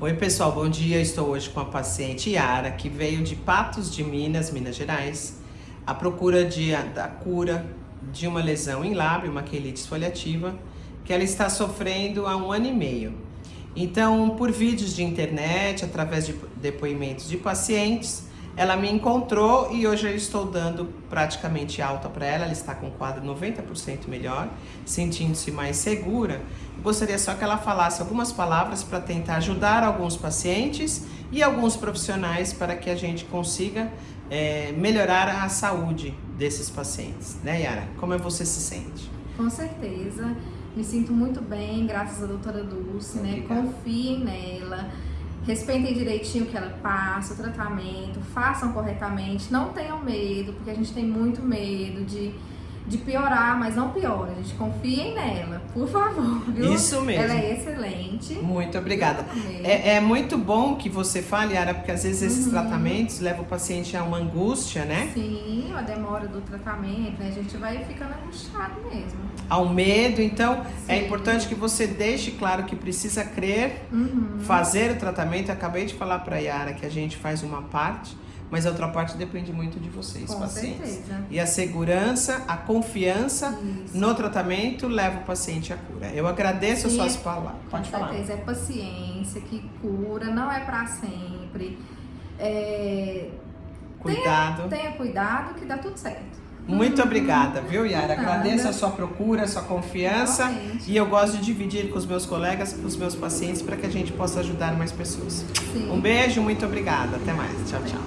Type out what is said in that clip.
Oi pessoal, bom dia. Estou hoje com a paciente Yara, que veio de Patos de Minas, Minas Gerais, à procura de, da cura de uma lesão em lábio, uma quelite esfoliativa, que ela está sofrendo há um ano e meio. Então, por vídeos de internet, através de depoimentos de pacientes, ela me encontrou e hoje eu estou dando praticamente alta para ela. Ela está com o quadro 90% melhor, sentindo-se mais segura. Gostaria só que ela falasse algumas palavras para tentar ajudar alguns pacientes e alguns profissionais para que a gente consiga é, melhorar a saúde desses pacientes. Né, Yara? Como você se sente? Com certeza. Me sinto muito bem, graças à doutora Dulce, né? Confiem nela respeitem direitinho o que ela passa, o tratamento, façam corretamente, não tenham medo, porque a gente tem muito medo de, de piorar, mas não piora, a gente confiem nela, por favor, viu? Isso mesmo. Ela é excelente. Muito obrigada. É, é, muito bom que você fale, Ara, porque às vezes esses uhum. tratamentos levam o paciente a uma angústia, né? Sim, a demora do tratamento, né? A gente vai ficando angustiado mesmo ao medo. Então, é Sim. é importante que você deixe claro que precisa crer, uhum. fazer o tratamento. Eu acabei de falar para a Yara que a gente faz uma parte, mas a outra parte depende muito de vocês, Com pacientes. Certeza. E a segurança, a confiança Isso. no tratamento leva o paciente à cura. Eu agradeço as suas palavras. Pode Com falar. certeza, é paciência que cura, não é para sempre. É... Cuidado. Tenha, tenha cuidado que dá tudo certo. Muito obrigada, viu, Yara? Agradeço a sua procura, a sua confiança. E eu gosto de dividir com os meus colegas, com os meus pacientes, para que a gente possa ajudar mais pessoas. Sim. Um beijo, muito obrigada. Até mais. Tchau, tchau.